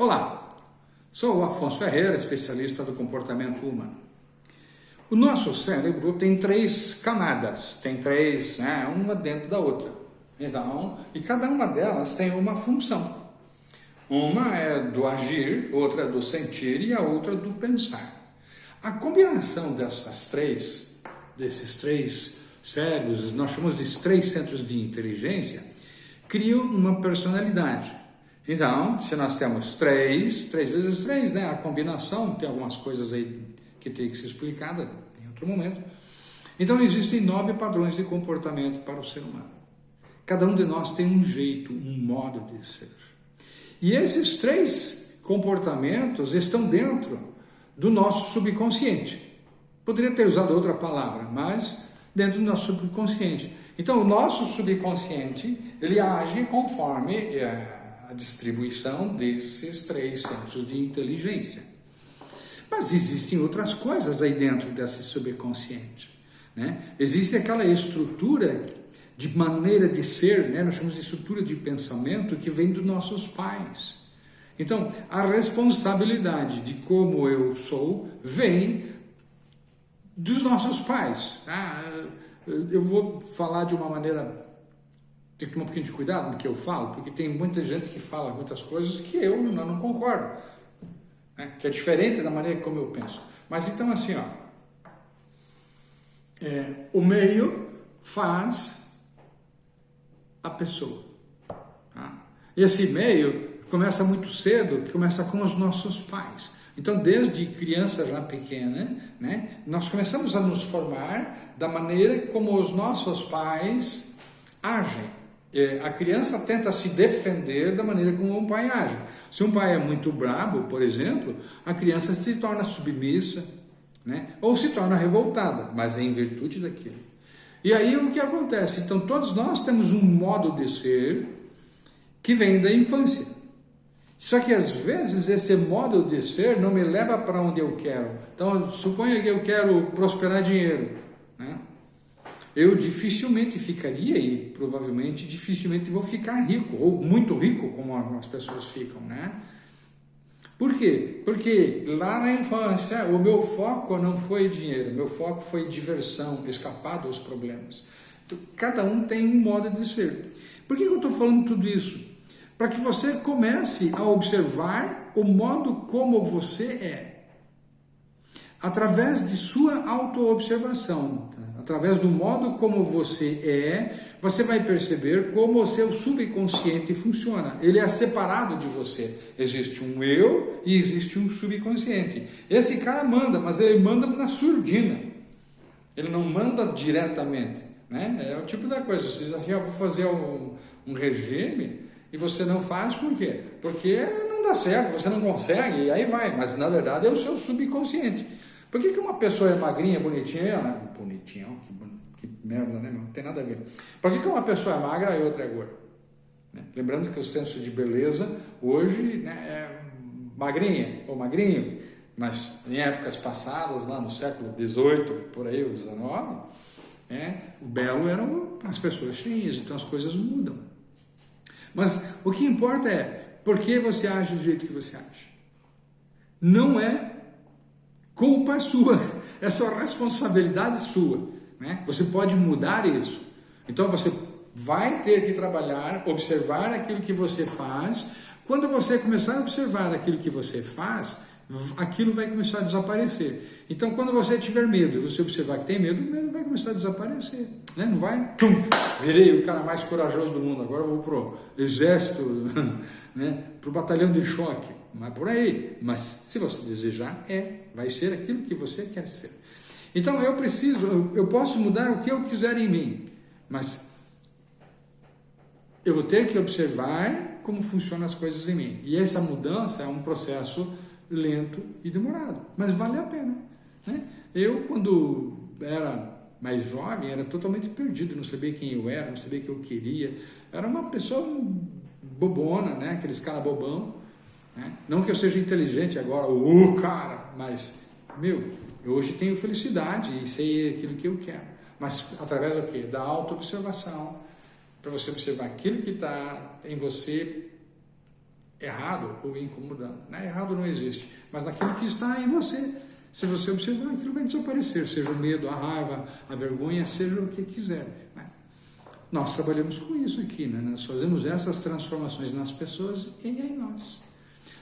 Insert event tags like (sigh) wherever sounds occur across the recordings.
Olá, sou o Afonso Ferreira, especialista do comportamento humano. O nosso cérebro tem três camadas, tem três, né, uma dentro da outra. Então, e cada uma delas tem uma função. Uma é do agir, outra é do sentir e a outra do pensar. A combinação dessas três, desses três cérebros, nós chamamos de três centros de inteligência, cria uma personalidade. Então, se nós temos três, três vezes três, né? A combinação, tem algumas coisas aí que tem que ser explicada em outro momento. Então, existem nove padrões de comportamento para o ser humano. Cada um de nós tem um jeito, um modo de ser. E esses três comportamentos estão dentro do nosso subconsciente. Poderia ter usado outra palavra, mas dentro do nosso subconsciente. Então, o nosso subconsciente, ele age conforme é, a distribuição desses três centros de inteligência. Mas existem outras coisas aí dentro desse subconsciente. Né? Existe aquela estrutura de maneira de ser, né? nós chamamos de estrutura de pensamento que vem dos nossos pais. Então, a responsabilidade de como eu sou vem dos nossos pais. Ah, eu vou falar de uma maneira tem que tomar um pouquinho de cuidado no que eu falo, porque tem muita gente que fala muitas coisas que eu não, não concordo, né? que é diferente da maneira como eu penso. Mas então assim, ó, é, o meio faz a pessoa. Tá? Esse meio começa muito cedo, que começa com os nossos pais. Então, desde criança já pequena, né, nós começamos a nos formar da maneira como os nossos pais agem. É, a criança tenta se defender da maneira como um pai age. Se um pai é muito brabo, por exemplo, a criança se torna submissa, né? ou se torna revoltada, mas é em virtude daquilo. E aí o que acontece? Então todos nós temos um modo de ser que vem da infância. Só que às vezes esse modo de ser não me leva para onde eu quero. Então suponha que eu quero prosperar dinheiro? Eu dificilmente ficaria e provavelmente dificilmente vou ficar rico, ou muito rico, como as pessoas ficam, né? Por quê? Porque lá na infância o meu foco não foi dinheiro, meu foco foi diversão, escapar dos problemas. Então, cada um tem um modo de ser. Por que eu estou falando tudo isso? Para que você comece a observar o modo como você é, através de sua autoobservação através do modo como você é, você vai perceber como o seu subconsciente funciona. Ele é separado de você. Existe um eu e existe um subconsciente. Esse cara manda, mas ele manda na surdina. Ele não manda diretamente. Né? É o tipo da coisa. Você diz assim, eu vou fazer um, um regime e você não faz por quê? Porque não dá certo, você não consegue, e aí vai. Mas na verdade é o seu subconsciente. Por que, que uma pessoa é magrinha, bonitinha, bonitinha, que, que merda, né? Não tem nada a ver. Por que, que uma pessoa é magra e outra é gorda? Né? Lembrando que o senso de beleza hoje né, é magrinha ou magrinho, mas em épocas passadas, lá no século XVIII, por aí, o XIX, né, o belo eram as pessoas cheias, então as coisas mudam. Mas o que importa é por que você age do jeito que você age. Não é culpa sua, é só responsabilidade sua. Né? Você pode mudar isso. Então você vai ter que trabalhar, observar aquilo que você faz. Quando você começar a observar aquilo que você faz, aquilo vai começar a desaparecer. Então, quando você tiver medo e você observar que tem medo, o medo vai começar a desaparecer. Né? Não vai, tum, virei o cara mais corajoso do mundo, agora vou para o exército, (laughs) né? para o batalhão de choque. Não é por aí. Mas se você desejar, é, vai ser aquilo que você quer ser. Então eu preciso, eu, posso mudar o que eu quiser em mim, mas eu vou ter que observar como funcionam as coisas em mim. E essa mudança é um processo lento e demorado, mas vale a pena. Né? Eu, quando era mais jovem, era totalmente perdido, não sabia quem eu era, não sabia o que eu queria. Era uma pessoa bobona, né? aqueles cara bobão. Né? Não que eu seja inteligente agora, o cara, mas, meu, eu hoje tenho felicidade e sei aquilo que eu quero. Mas através do quê? Da autoobservação, para você observar aquilo que está em você errado ou incomodando. Né? Errado não existe, mas naquilo que está em você. Se você observar, aquilo vai desaparecer, seja o medo, a raiva, a vergonha, seja o que quiser. Né? Nós trabalhamos com isso aqui, né? nós fazemos essas transformações nas pessoas e em nós.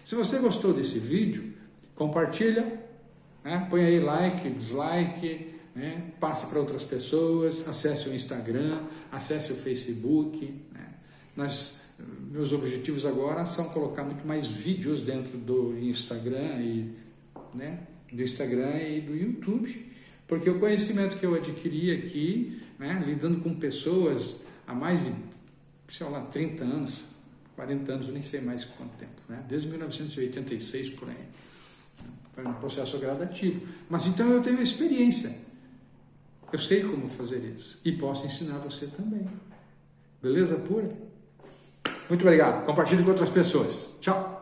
Se você gostou desse vídeo, compartilha, né? põe aí like, dislike, né? passe para outras pessoas, acesse o Instagram, acesse o Facebook. Né? Nós, meus objetivos agora são colocar muito mais vídeos dentro do Instagram e né? do Instagram e do YouTube, porque o conhecimento que eu adquiri aqui, né? lidando com pessoas há mais de, sei lá, 30 anos, 40 anos, eu nem sei mais quanto tempo, né? desde 1986 por aí. Foi um processo gradativo. Mas então eu tenho experiência. Eu sei como fazer isso. E posso ensinar você também. Beleza pura? Muito obrigado. Compartilhe com outras pessoas. Tchau.